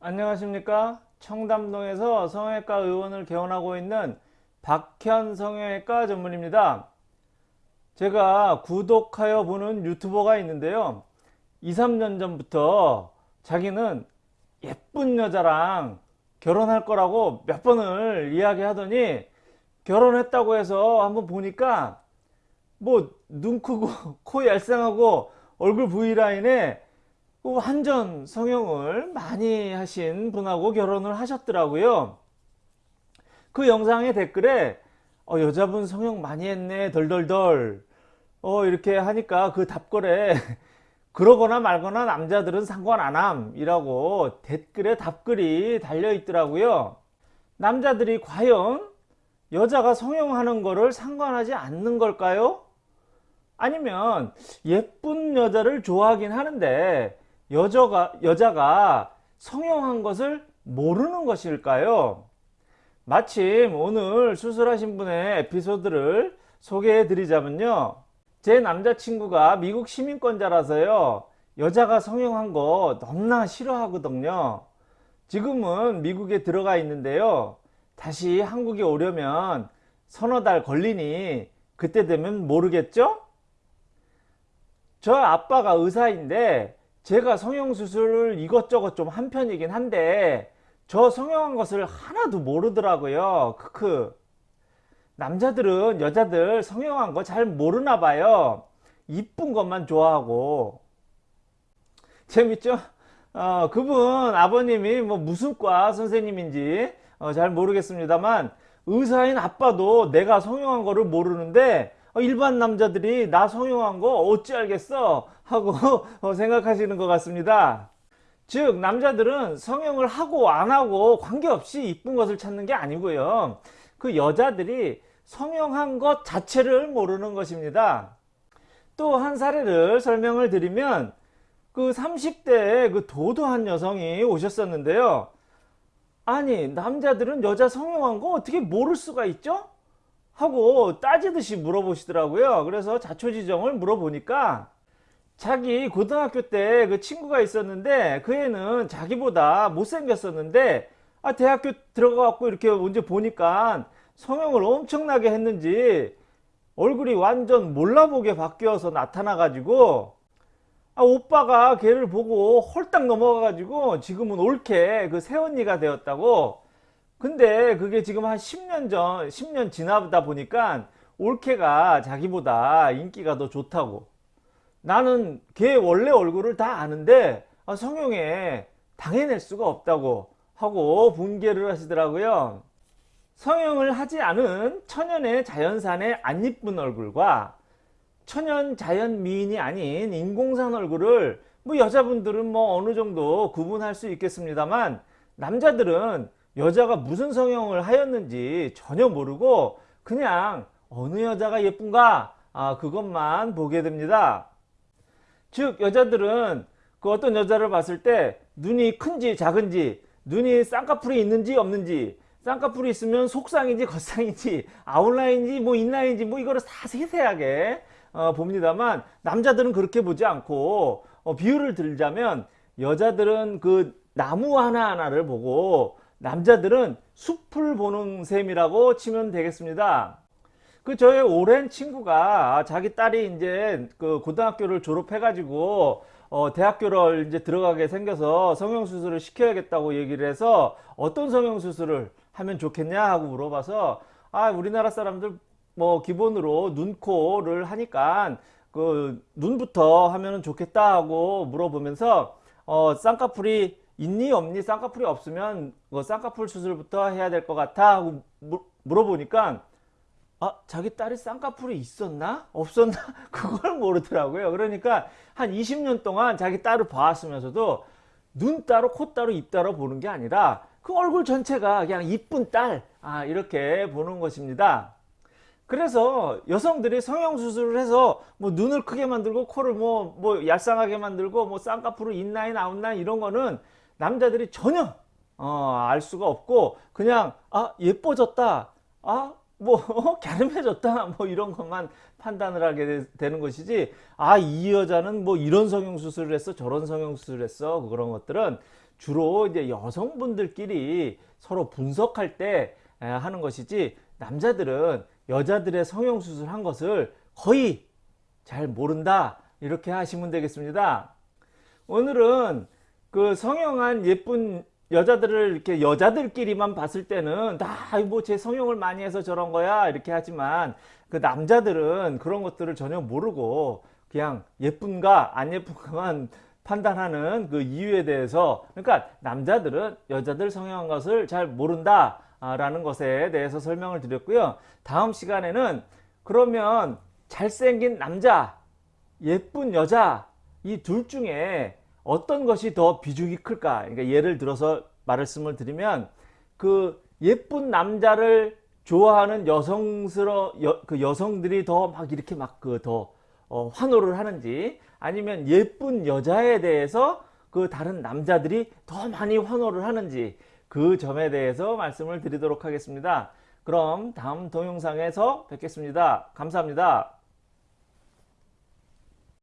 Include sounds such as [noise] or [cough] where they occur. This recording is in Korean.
안녕하십니까? 청담동에서 성형외과 의원을 개원하고 있는 박현 성형외과 전문입니다. 제가 구독하여 보는 유튜버가 있는데요. 2, 3년 전부터 자기는 예쁜 여자랑 결혼할 거라고 몇 번을 이야기 하더니 결혼했다고 해서 한번 보니까 뭐 눈 크고 [laughs] 코 얄쌍하고 얼굴 V라인에 완전 성형을 많이 하신 분하고 결혼을 하셨더라고요. 그 영상의 댓글에 어, 여자분 성형 많이 했네 덜덜덜 어, 이렇게 하니까 그 답글에 [laughs] 그러거나 말거나 남자들은 상관 안함 이라고 댓글에 답글이 달려 있더라고요. 남자들이 과연 여자가 성형하는 거를 상관하지 않는 걸까요? 아니면 예쁜 여자를 좋아하긴 하는데 여자가, 여자가 성형한 것을 모르는 것일까요? 마침 오늘 수술하신 분의 에피소드를 소개해 드리자면요. 제 남자친구가 미국 시민권자라서요. 여자가 성형한 거 너무나 싫어하거든요. 지금은 미국에 들어가 있는데요. 다시 한국에 오려면 서너 달 걸리니 그때 되면 모르겠죠? 저 아빠가 의사인데 제가 성형수술을 이것저것 좀 한 편이긴 한데 저 성형한 것을 하나도 모르더라고요. 크크. 남자들은 여자들 성형한 거 잘 모르나 봐요. 이쁜 것만 좋아하고. 재밌죠? 어, 그분 아버님이 뭐 무슨 과 선생님인지 어, 잘 모르겠습니다만 의사인 아빠도 내가 성형한 거를 모르는데 어, 일반 남자들이 나 성형한 거 어찌 알겠어? 하고 [laughs] 어, 생각하시는 것 같습니다. 즉 남자들은 성형을 하고 안 하고 관계없이 이쁜 것을 찾는 게 아니고요. 그 여자들이 성형한 것 자체를 모르는 것입니다. 또 한 사례를 설명을 드리면 그 30대 그 도도한 여성이 오셨었는데요. 아니 남자들은 여자 성형한 거 어떻게 모를 수가 있죠 하고 따지듯이 물어보시더라고요. 그래서 자초지정을 물어보니까 자기 고등학교 때 그 친구가 있었는데 그 애는 자기보다 못생겼었는데 아 대학교 들어가 갖고 이렇게 언제 보니까 성형을 엄청나게 했는지 얼굴이 완전 몰라보게 바뀌어서 나타나 가지고 아 오빠가 걔를 보고 홀딱 넘어가 가지고 지금은 옳게 그 새언니가 되었다고 근데 그게 지금 한 10년 전 10년 지나다 보니까 올케가 자기보다 인기가 더 좋다고. 나는 걔 원래 얼굴을 다 아는데 아, 성형에 당해낼 수가 없다고 하고 분개를 하시더라고요. 성형을 하지 않은 천연의 자연산의 안 이쁜 얼굴과 천연 자연 미인이 아닌 인공산 얼굴을 뭐 여자분들은 뭐 어느 정도 구분할 수 있겠습니다만 남자들은 여자가 무슨 성형을 하였는지 전혀 모르고 그냥 어느 여자가 예쁜가 아, 그것만 보게 됩니다. 즉 여자들은 그 어떤 여자를 봤을 때 눈이 큰지 작은지 눈이 쌍꺼풀이 있는지 없는지 쌍꺼풀이 있으면 속쌍인지 겉쌍인지 아웃라인인지 뭐 인라인인지 뭐 이거를 다 세세하게 어, 봅니다만 남자들은 그렇게 보지 않고 어, 비유를 들자면 여자들은 그 나무 하나하나를 보고 남자들은 숲을 보는 셈이라고 치면 되겠습니다. 그 저의 오랜 친구가 자기 딸이 이제 그 고등학교를 졸업해 가지고 어 대학교를 이제 들어가게 생겨서 성형수술을 시켜야겠다고 얘기를 해서 어떤 성형수술을 하면 좋겠냐 하고 물어봐서 아 우리나라 사람들 뭐 기본으로 눈, 코를 하니까 그 눈부터 하면 좋겠다 하고 물어보면서 어 쌍꺼풀이 있니 없니 쌍꺼풀이 없으면 뭐 쌍꺼풀 수술부터 해야 될 것 같아 하고 물어보니까 아 자기 딸이 쌍꺼풀이 있었나? 없었나? [laughs] 그걸 모르더라고요. 그러니까 한 20년 동안 자기 딸을 봐왔으면서도 눈 따로 코 따로 입 따로 보는 게 아니라 그 얼굴 전체가 그냥 이쁜 딸 아, 이렇게 보는 것입니다. 그래서 여성들이 성형수술을 해서 뭐 눈을 크게 만들고 코를 뭐, 뭐 얄쌍하게 만들고 뭐 쌍꺼풀을 인라인 아웃라인 이런 거는 남자들이 전혀 어, 알 수가 없고 그냥 아 예뻐졌다. 아 뭐 갸름해졌다. [laughs] 뭐 이런 것만 판단을 하게 되, 는 것이지 아 이 여자는 뭐 이런 성형수술을 했어 저런 성형수술을 했어 그런 것들은 주로 이제 여성분들끼리 서로 분석할 때 에, 하는 것이지 남자들은 여자들의 성형 수술 한 것을 거의 잘 모른다. 이렇게 하시면 되겠습니다. 오늘은 그 성형한 예쁜 여자들을 이렇게 여자들끼리만 봤을 때는 다뭐 제 성형을 많이 해서 저런 거야 이렇게 하지만 그 남자들은 그런 것들을 전혀 모르고 그냥 예쁜가 안 예쁜가만 판단하는 그 이유에 대해서 그러니까 남자들은 여자들 성형한 것을 잘 모른다 라는 것에 대해서 설명을 드렸고요. 다음 시간에는 그러면 잘생긴 남자 예쁜 여자 이 둘 중에 어떤 것이 더 비중이 클까? 그러니까 예를 들어서 말씀을 드리면 그 예쁜 남자를 좋아하는 여성스러 여, 그 여성들이 더 막 이렇게 막 그 더 어, 환호를 하는지 아니면 예쁜 여자에 대해서 그 다른 남자들이 더 많이 환호를 하는지 그 점에 대해서 말씀을 드리도록 하겠습니다. 그럼 다음 동영상에서 뵙겠습니다. 감사합니다.